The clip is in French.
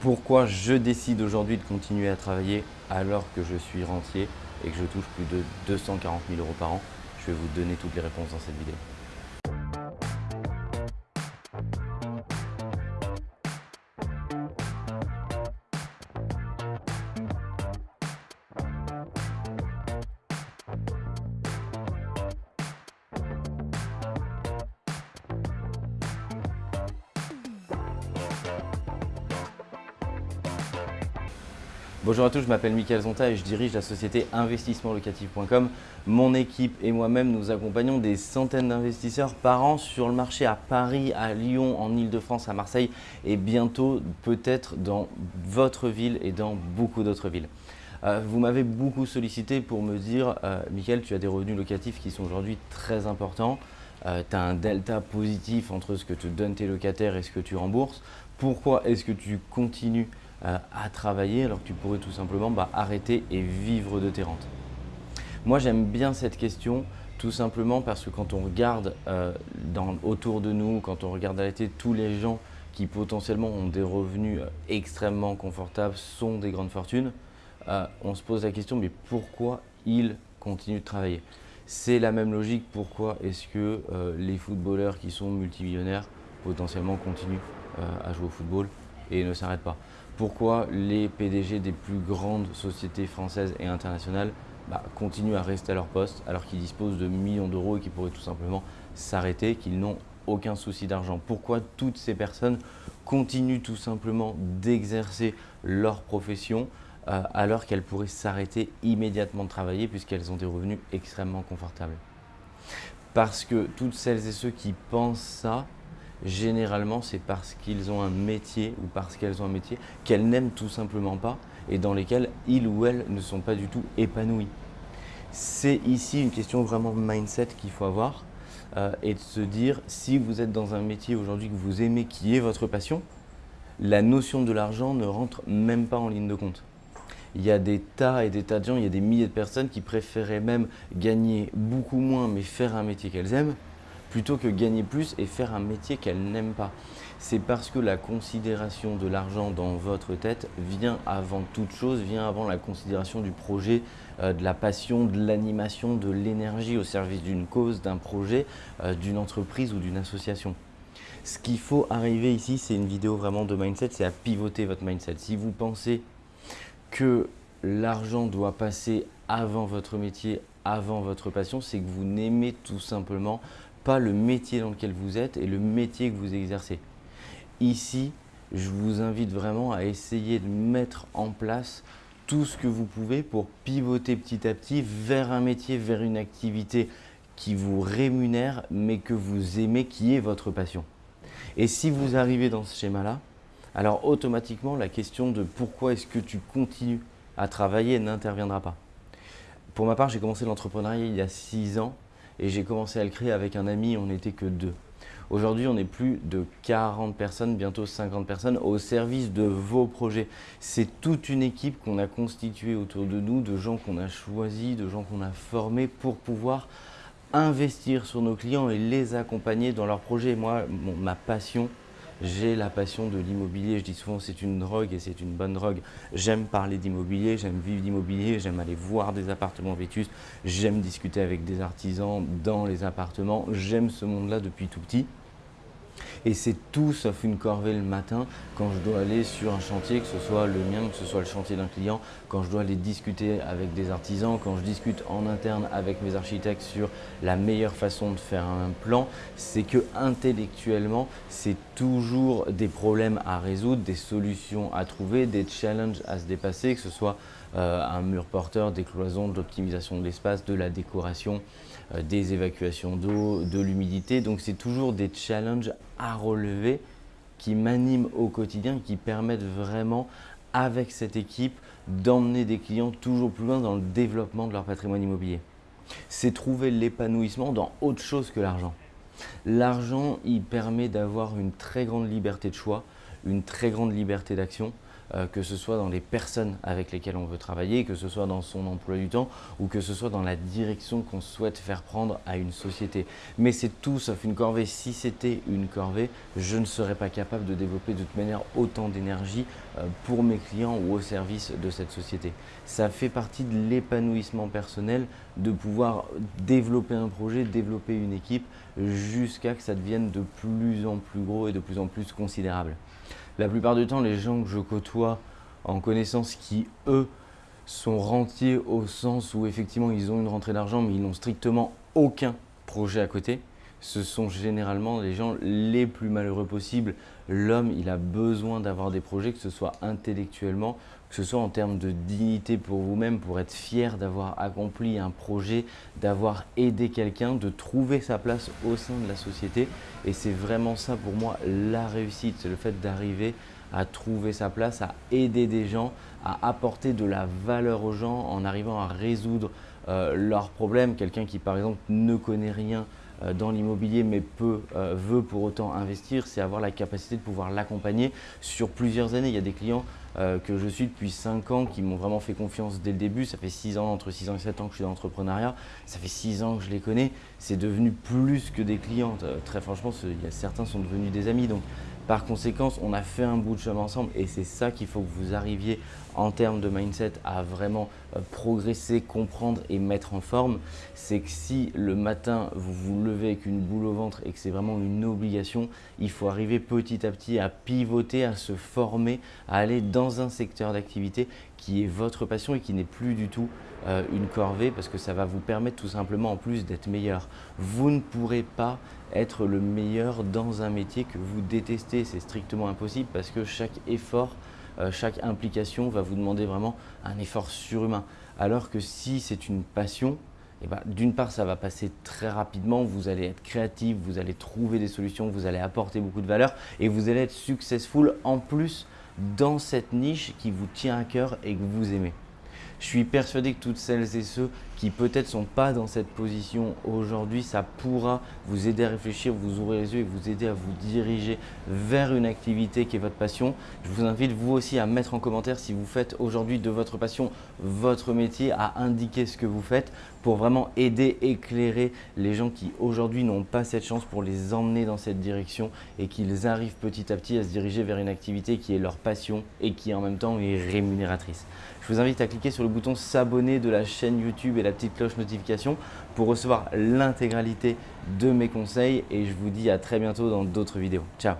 Pourquoi je décide aujourd'hui de continuer à travailler alors que je suis rentier et que je touche plus de 240 000 euros par an Je vais vous donner toutes les réponses dans cette vidéo. Bonjour à tous, je m'appelle Mickaël Zonta et je dirige la société investissementlocatif.com. Mon équipe et moi-même, nous accompagnons des centaines d'investisseurs par an sur le marché à Paris, à Lyon, en Ile-de-France, à Marseille et bientôt peut-être dans votre ville et dans beaucoup d'autres villes. Euh, vous m'avez beaucoup sollicité pour me dire euh, Mickaël, tu as des revenus locatifs qui sont aujourd'hui très importants. Euh, tu as un delta positif entre ce que te donnent tes locataires et ce que tu rembourses. Pourquoi est-ce que tu continues euh, à travailler alors que tu pourrais tout simplement bah, arrêter et vivre de tes rentes. Moi j'aime bien cette question tout simplement parce que quand on regarde euh, autour de nous, quand on regarde à l'été tous les gens qui potentiellement ont des revenus euh, extrêmement confortables, sont des grandes fortunes, on se pose la question mais pourquoi ils continuent de travailler? C'est la même logique, pourquoi est-ce que les footballeurs qui sont multimillionnaires potentiellement continuent à jouer au football? Et ne s'arrêtent pas pourquoi les PDG des plus grandes sociétés françaises et internationales bah, continuent à rester à leur poste alors qu'ils disposent de millions d'euros et qu'ils pourraient tout simplement s'arrêter, qu'ils n'ont aucun souci d'argent? Pourquoi toutes ces personnes continuent tout simplement d'exercer leur profession euh, alors qu'elles pourraient s'arrêter immédiatement de travailler puisqu'elles ont des revenus extrêmement confortables? Parce que toutes celles et ceux qui pensent ça généralement c'est parce qu'ils ont un métier ou parce qu'elles ont un métier qu'elles n'aiment tout simplement pas et dans lesquels ils ou elles ne sont pas du tout épanouis. C'est ici une question vraiment de mindset qu'il faut avoir euh, et de se dire si vous êtes dans un métier aujourd'hui que vous aimez, qui est votre passion, la notion de l'argent ne rentre même pas en ligne de compte. Il y a des tas et des tas de gens, il y a des milliers de personnes qui préféraient même gagner beaucoup moins mais faire un métier qu'elles aiment plutôt que gagner plus et faire un métier qu'elle n'aime pas. C'est parce que la considération de l'argent dans votre tête vient avant toute chose, vient avant la considération du projet, euh, de la passion, de l'animation, de l'énergie au service d'une cause, d'un projet, euh, d'une entreprise ou d'une association. Ce qu'il faut arriver ici, c'est une vidéo vraiment de mindset, c'est à pivoter votre mindset. Si vous pensez que l'argent doit passer avant votre métier, avant votre passion, c'est que vous n'aimez tout simplement pas le métier dans lequel vous êtes et le métier que vous exercez. Ici, je vous invite vraiment à essayer de mettre en place tout ce que vous pouvez pour pivoter petit à petit vers un métier, vers une activité qui vous rémunère mais que vous aimez, qui est votre passion. Et si vous arrivez dans ce schéma-là, alors automatiquement la question de pourquoi est-ce que tu continues à travailler n'interviendra pas. Pour ma part, j'ai commencé l'entrepreneuriat il y a six ans et j'ai commencé à le créer avec un ami, on n'était que deux. Aujourd'hui, on est plus de 40 personnes, bientôt 50 personnes au service de vos projets. C'est toute une équipe qu'on a constituée autour de nous, de gens qu'on a choisis, de gens qu'on a formés pour pouvoir investir sur nos clients et les accompagner dans leurs projets. Moi, ma passion, j'ai la passion de l'immobilier. Je dis souvent c'est une drogue et c'est une bonne drogue. J'aime parler d'immobilier, j'aime vivre d'immobilier, j'aime aller voir des appartements vétustes, j'aime discuter avec des artisans dans les appartements. J'aime ce monde-là depuis tout petit. Et c'est tout sauf une corvée le matin quand je dois aller sur un chantier, que ce soit le mien, que ce soit le chantier d'un client, quand je dois aller discuter avec des artisans, quand je discute en interne avec mes architectes sur la meilleure façon de faire un plan, c'est que intellectuellement, c'est toujours des problèmes à résoudre, des solutions à trouver, des challenges à se dépasser, que ce soit un mur porteur, des cloisons, de l'optimisation de l'espace, de la décoration, euh, des évacuations d'eau, de l'humidité. Donc c'est toujours des challenges à relever qui m'animent au quotidien, qui permettent vraiment avec cette équipe d'emmener des clients toujours plus loin dans le développement de leur patrimoine immobilier. C'est trouver l'épanouissement dans autre chose que l'argent. L'argent, il permet d'avoir une très grande liberté de choix, une très grande liberté d'action, euh, que ce soit dans les personnes avec lesquelles on veut travailler, que ce soit dans son emploi du temps ou que ce soit dans la direction qu'on souhaite faire prendre à une société. Mais c'est tout sauf une corvée. Si c'était une corvée, je ne serais pas capable de développer de toute manière autant d'énergie euh, pour mes clients ou au service de cette société. Ça fait partie de l'épanouissement personnel de pouvoir développer un projet, développer une équipe jusqu'à que ça devienne de plus en plus gros et de plus en plus considérable. La plupart du temps, les gens que je côtoie en connaissance qui, eux, sont rentiers au sens où effectivement ils ont une rentrée d'argent mais ils n'ont strictement aucun projet à côté, ce sont généralement les gens les plus malheureux possibles. L'homme, il a besoin d'avoir des projets, que ce soit intellectuellement, que ce soit en termes de dignité pour vous-même, pour être fier d'avoir accompli un projet, d'avoir aidé quelqu'un, de trouver sa place au sein de la société. Et c'est vraiment ça pour moi la réussite, c'est le fait d'arriver à trouver sa place, à aider des gens, à apporter de la valeur aux gens en arrivant à résoudre euh, leurs problèmes. Quelqu'un qui par exemple ne connaît rien dans l'immobilier mais peut, euh, veut pour autant investir, c'est avoir la capacité de pouvoir l'accompagner sur plusieurs années. Il y a des clients euh, que je suis depuis 5 ans qui m'ont vraiment fait confiance dès le début. Ça fait 6 ans, entre 6 ans et 7 ans que je suis dans l'entrepreneuriat. Ça fait 6 ans que je les connais. C'est devenu plus que des clients. très franchement, certains sont devenus des amis. Donc par conséquent, on a fait un bout de chemin ensemble et c'est ça qu'il faut que vous arriviez en termes de mindset à vraiment euh, progresser, comprendre et mettre en forme. C'est que si le matin vous vous levez avec une boule au ventre et que c'est vraiment une obligation, il faut arriver petit à petit à pivoter, à se former, à aller dans un secteur d'activité qui est votre passion et qui n'est plus du tout euh, une corvée parce que ça va vous permettre tout simplement en plus d'être meilleur. Vous ne pourrez pas être le meilleur dans un métier que vous détestez. C'est strictement impossible parce que chaque effort, euh, chaque implication va vous demander vraiment un effort surhumain. Alors que si c'est une passion, eh ben, d'une part, ça va passer très rapidement, vous allez être créatif, vous allez trouver des solutions, vous allez apporter beaucoup de valeur et vous allez être successful en plus dans cette niche qui vous tient à cœur et que vous aimez. Je suis persuadé que toutes celles et ceux qui peut-être sont pas dans cette position aujourd'hui, ça pourra vous aider à réfléchir, vous ouvrir les yeux et vous aider à vous diriger vers une activité qui est votre passion. Je vous invite vous aussi à mettre en commentaire si vous faites aujourd'hui de votre passion votre métier, à indiquer ce que vous faites pour vraiment aider, éclairer les gens qui aujourd'hui n'ont pas cette chance pour les emmener dans cette direction et qu'ils arrivent petit à petit à se diriger vers une activité qui est leur passion et qui en même temps est rémunératrice. Je vous invite à cliquer sur le bouton s'abonner de la chaîne YouTube et la petite cloche notification pour recevoir l'intégralité de mes conseils et je vous dis à très bientôt dans d'autres vidéos. Ciao